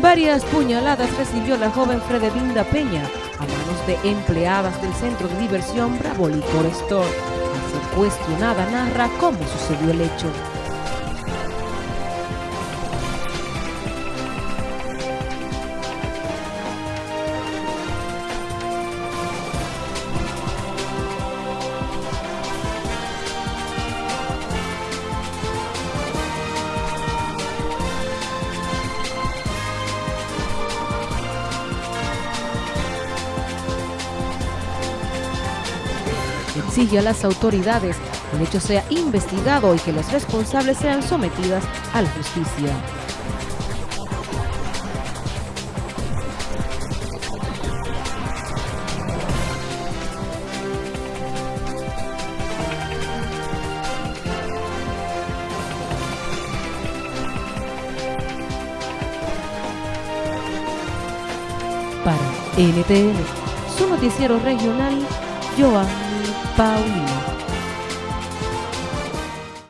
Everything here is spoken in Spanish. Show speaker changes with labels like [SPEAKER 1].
[SPEAKER 1] Varias puñaladas recibió la joven Fredelinda Peña a manos de empleadas del centro de diversión Bravo Licor Store. Cuestionada narra cómo sucedió el hecho. Exige a las autoridades que el hecho sea investigado y que los responsables sean sometidas a la justicia. Para NTN, su noticiero regional, Joan Paulino.